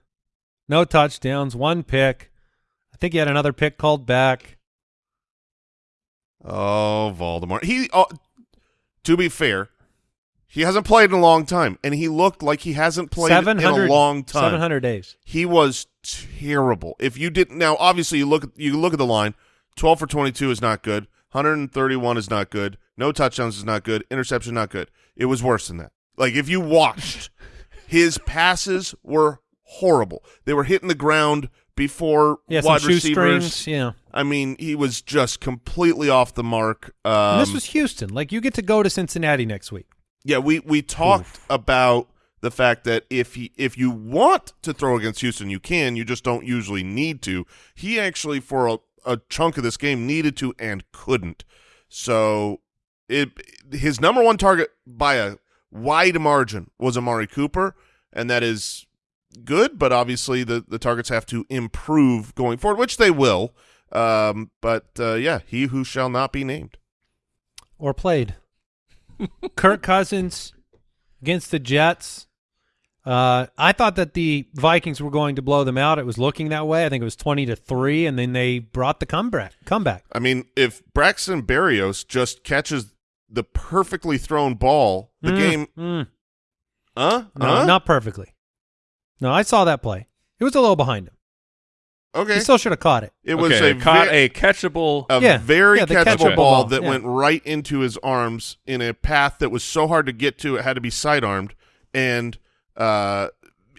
no touchdowns, one pick. I think he had another pick called back. Oh, Voldemort. He, uh, to be fair, he hasn't played in a long time, and he looked like he hasn't played in 700 a long time. 700 days. He was terrible. If you didn't, now obviously you look you look at the line. Twelve for twenty-two is not good. Hundred and thirty-one is not good. No touchdowns is not good. Interception not good. It was worse than that. Like if you watched, his passes were horrible. They were hitting the ground before Yeah, wide receivers. Yeah. I mean, he was just completely off the mark. Um, this was Houston. Like, you get to go to Cincinnati next week. yeah, we we talked about the fact that if he if you want to throw against Houston, you can. You just don't usually need to. He actually for a, a chunk of this game needed to and couldn't. So it his number one target by a wide margin was Amari Cooper, and that is good. But obviously the the targets have to improve going forward, which they will. Um, but uh, yeah, he who shall not be named. or played. Kirk Cousins against the Jets. Uh, I thought that the Vikings were going to blow them out. It was looking that way. I think it was twenty to three, and then they brought the comeback. Comeback. I mean, if Braxton Berrios just catches the perfectly thrown ball, the Mm, game, mm. huh? No, Huh? not perfectly. No, I saw that play. It was a little behind him. okay. He still should have caught it. it was a, caught a catchable. a Yeah, very yeah, catchable catchable ball ball, that yeah. went right into his arms in a path that was so hard to get to. It had to be sidearmed. And, uh,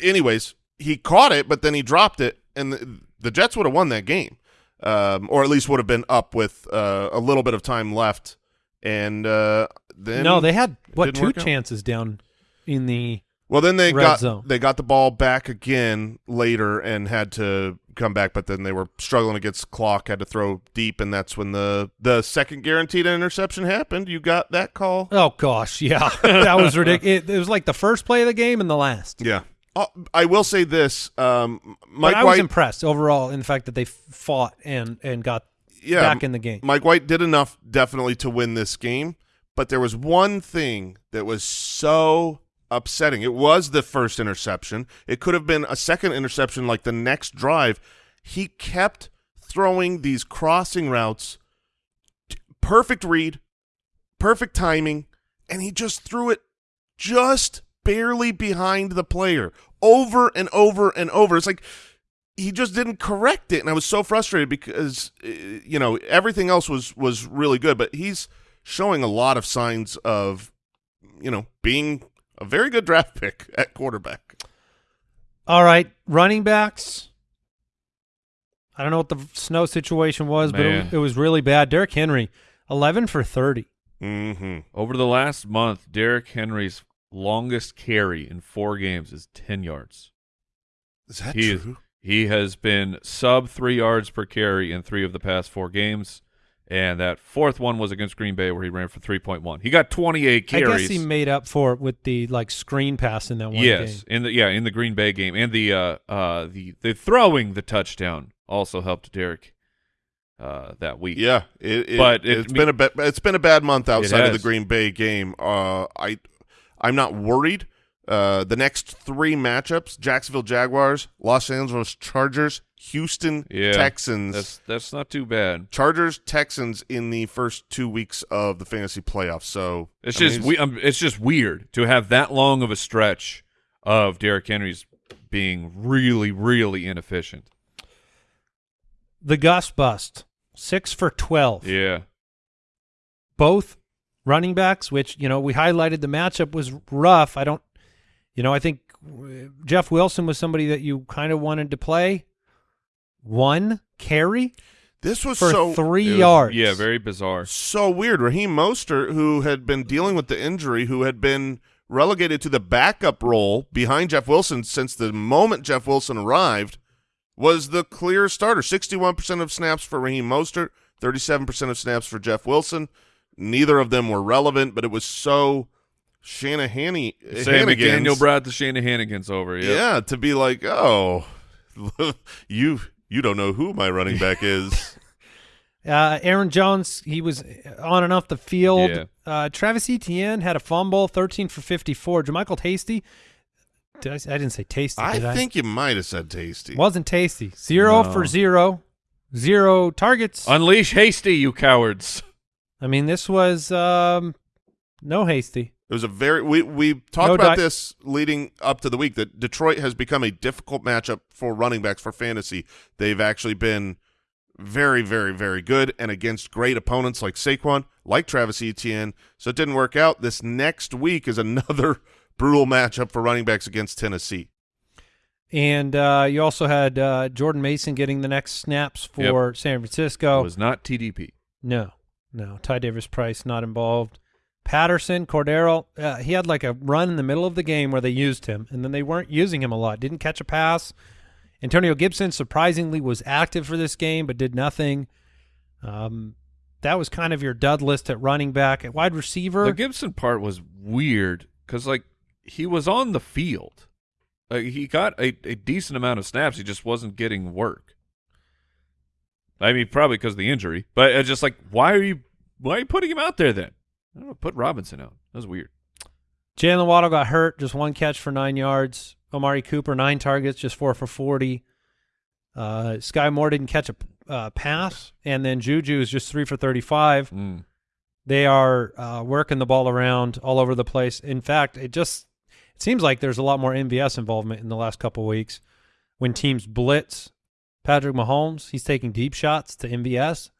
anyways, he caught it, but then he dropped it, and the, the Jets would have won that game, um, or at least would have been up with uh, a little bit of time left. And uh, then no, they had what two work out. chances down in the Well, then they got zone. they got the ball back again later and had to come back, but then they were struggling against clock, had to throw deep, and that's when the the second guaranteed interception happened. You got that call? Oh gosh, yeah, that was ridiculous. It, it was like the first play of the game and the last. Yeah. Oh, I will say this, um, Mike but I was White. impressed overall in the fact that they fought and and got yeah, back in the game. Mike White did enough definitely to win this game, but there was one thing that was so upsetting. It was the first interception. It could have been a second interception like the next drive. He kept throwing these crossing routes, perfect read, perfect timing, and he just threw it just barely behind the player over and over and over. It's like he just didn't correct it, and I was so frustrated because uh, you know everything else was was really good, but he's showing a lot of signs of you know being a very good draft pick at quarterback. All right, running backs. I don't know what the snow situation was, but it, it was really bad. Derrick Henry, eleven for thirty. Mm-hmm. Over the last month, Derrick Henry's longest carry in four games is 10 yards. Is that He, is, true? He has been sub three yards per carry in three of the past four games. And that fourth one was against Green Bay where he ran for 3.1. He got 28 carries. I guess he made up for it with the like screen pass in that one yes, game. in the yeah, in the Green Bay game. And the uh uh the the throwing the touchdown also helped Derek uh that week. Yeah, it, it, But it- it's been a ba- it's been a bad month outside of the. Green Bay game. Uh, I I'm not worried. Uh, the next three matchups: Jacksonville Jaguars, Los Angeles Chargers, Houston Yeah, Texans. That's that's not too bad. Chargers Texans in the first two weeks of the fantasy playoffs. So It's I just he's- we, um, it's just weird to have that long of a stretch of Derrick Henry's being really really inefficient. The Gus bust, six for twelve. Yeah. Both running backs, which you know we highlighted the matchup was rough. I don't, you know, I think uh, Jeff Wilson was somebody that you kind of wanted to play. One carry this was for so three was- yards. Yeah, very bizarre. so weird. Raheem Mostert, who had been dealing with the injury, who had been relegated to the backup role behind Jeff Wilson since the moment Jeff Wilson arrived, was the clear starter. 61% of snaps for Raheem Mostert, 37% of snaps for Jeff Wilson. Neither of them were relevant, but it was so Shanahan Sam McDaniel brought the Shanahanigans over. Yep. Yeah, to be like, oh, you you don't know who my running back is. Uh, Aaron Jones, he was on and off the field. Yeah. Uh, Travis Etienne had a fumble, 13 for 54. JaMycal Tasty, did I, I didn't say tasty, I did I? think you might have said tasty. Wasn't tasty. Zero No. for zero. Zero targets. Unleash Hasty, you cowards. I mean, this was um, no hasty. It was a very we we talked No about di- this leading up to the week that Detroit has become a difficult matchup for running backs for fantasy. They've actually been very very very good and against great opponents like Saquon, like Travis Etienne. So it didn't work out. This next week is another brutal matchup for running backs against Tennessee. And uh, you also had uh, Jordan Mason getting the next snaps for San Francisco. It was not TDP. No, no. Ty Davis Price not involved. Patterson, Cordarrelle, uh, he had like a run in the middle of the game where they used him, and then they weren't using him a lot. Didn't catch a pass. Antonio Gibson surprisingly was active for this game, but did nothing. Um, that was kind of your dud list at running back. At wide receiver, The Gibson part was weird because like he was on the field. Like he got a, a decent amount of snaps. He just wasn't getting work. I mean, probably because of the injury. But it's just like, why are you why are you putting him out there then? I don't know. Put Robinson out. That was weird. Jaylen Waddle got hurt, just one catch for nine yards. Amari Cooper, nine targets, just four for 40. Uh, Skyy Moore didn't catch a uh, pass, and then Juju is just three for 35. Mm. They are uh, working the ball around all over the place. In fact, it just it seems like there's a lot more MVS involvement in the last couple weeks. When teams blitz, Patrick Mahomes, he's taking deep shots to MVS.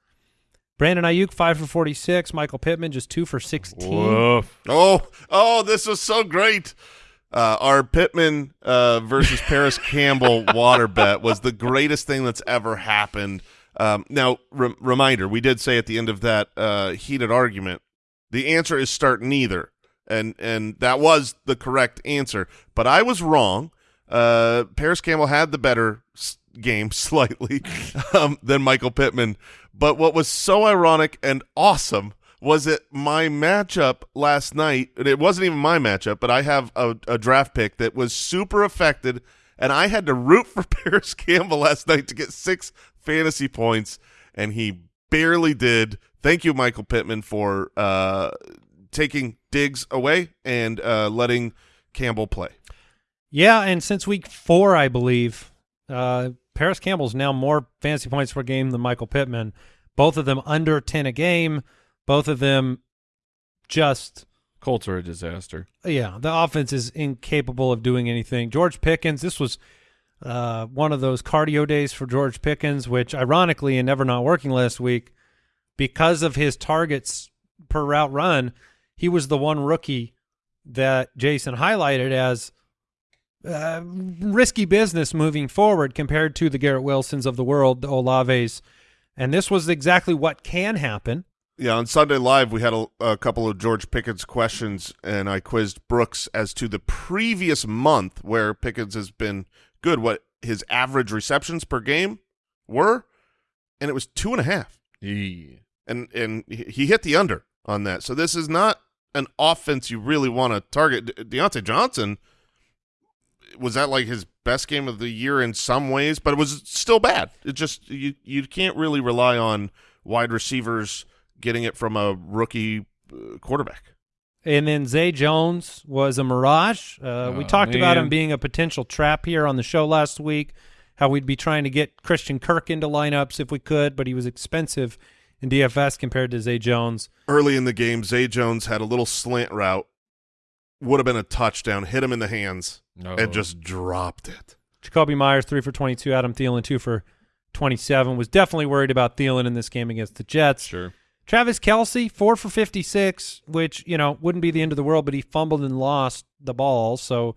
Brandon Aiyuk, five for 46. Michael Pittman, just two for 16. Woof. Oh, oh, this was so great. Uh, our Pittman uh, versus Parris Campbell water bet was the greatest thing that's ever happened. Um, now, re- reminder, we did say at the end of that uh, heated argument, the answer is start neither, and and that was the correct answer. But I was wrong. Uh, Parris Campbell had the better s- game slightly um, than Michael Pittman. But what was so ironic and awesome was it my matchup last night, and it wasn't even my matchup, but I have a, a draft pick that was super affected, and I had to root for Parris Campbell last night to get six fantasy points, and he barely did. Thank you, Michael Pittman, for uh, taking Diggs away and uh, letting Campbell play. Yeah, and since week four, I believe, uh, Parris Campbell's now more fantasy points per game than Michael Pittman. Both of them under 10 a game. Both of them just, Colts are a disaster. yeah, the offense is incapable of doing anything. George Pickens, this was uh, one of those cardio days for George Pickens, which ironically, and never not working last week, because of his targets per route run, he was the one rookie that Jason highlighted as uh, risky business moving forward compared to the Garrett Wilsons of the world, the Olaves. And this was exactly what can happen. Yeah, on Sunday Live, we had a, a couple of George Pickens questions, and I quizzed Brooks as to the previous month where Pickens has been good, what his average receptions per game were, and it was two and a half. Yeah. And and he he hit the under on that. So this is not an offense you really want to target. De- Diontae Johnson was that like his best game of the year in some ways, but it was still bad. It just you you can't really rely on wide receivers getting it from a rookie uh, quarterback. And then Zay Jones was a mirage. Uh, we Oh, talked about him being a potential trap here on the show last week. How we'd be trying to get Christian Kirk into lineups if we could, but he was expensive in DFS compared to Zay Jones. Early in the game, Zay Jones had a little slant route, would have been a touchdown, hit him in the hands, No. and just dropped it. Jakobi Meyers three for twenty two. Adam Thielen two for twenty seven. Was definitely worried about Thielen in this game against the Jets. Sure. Travis Kelce four for fifty six, which you know wouldn't be the end of the world, but he fumbled and lost the ball. So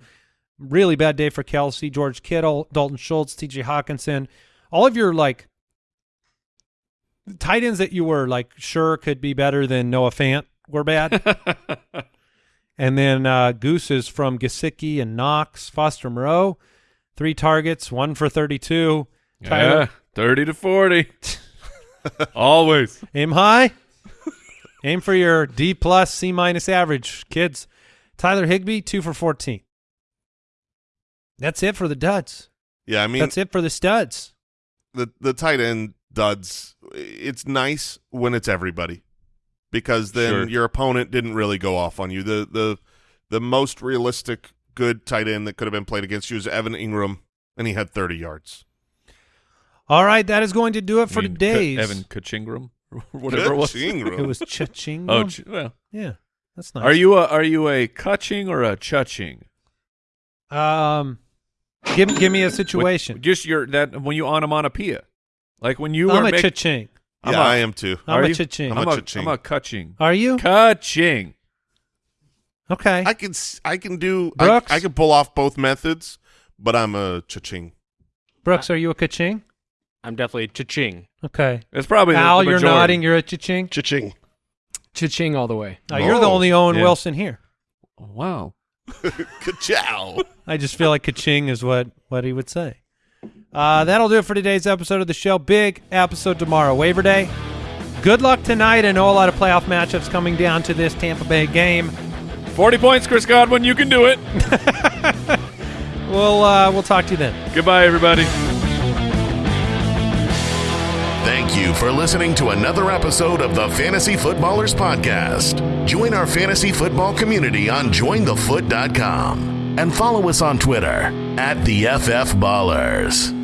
really bad day for Kelce. George Kittle, Dalton Schultz, T.J. Hockenson, all of your like tight ends that you were like sure could be better than Noah Fant were bad. and then uh, Gooses from Gesicki and Knox, Foster Moreau, three targets, one for thirty two. Yeah, 30 to 40. Always. Aim high. Aim for your D plus, C minus average, kids. Tyler Higbee, two for fourteen. That's it for the duds. Yeah, I mean, That's it for the studs. the the tight end duds. It's nice when it's everybody, because then Sure. your opponent didn't really go off on you. The the the most realistic good tight end that could have been played against you is Evan Ingram, and he had thirty yards. All right, that is going to do it for today. mean, Evan Kachingram or whatever it was. Ingram. It was cha-ching. Oh, ch- well. yeah, that's nice. Are you a are you a Kaching or a Chuching? Um, give give me a situation. Just your that when you onomatopoeia, like when you I'm are a make- cha-ching. I'm yeah, a- I am too. I'm Are a you? cha-ching. I'm I'm a, a Kaching. I'm a Kaching. Are you? Kaching. Okay. I can s- I can do I, Brooks? I can pull off both methods, but I'm a cha-ching. Brooks, are you a ka-ching? I'm definitely cha-ching. Okay. It's probably the- Al, the you're nodding. You're a cha-ching. Cha-ching. Cha-ching all the way. Uh, you're the Oh. only Owen Yeah. Wilson here. Wow. Ka-chow. I just feel like ka-ching is what, what he would say. Uh, that'll do it for today's episode of the show. Big episode tomorrow, waiver day. Good luck tonight. I know a lot of playoff matchups coming down to this Tampa Bay game. Forty points, Chris Godwin. You can do it. We'll uh, we'll talk to you then. Goodbye, everybody. Thank you for listening to another episode of the Fantasy Footballers Podcast. Join our fantasy football community on jointhefoot.com and follow us on Twitter at the FF Ballers.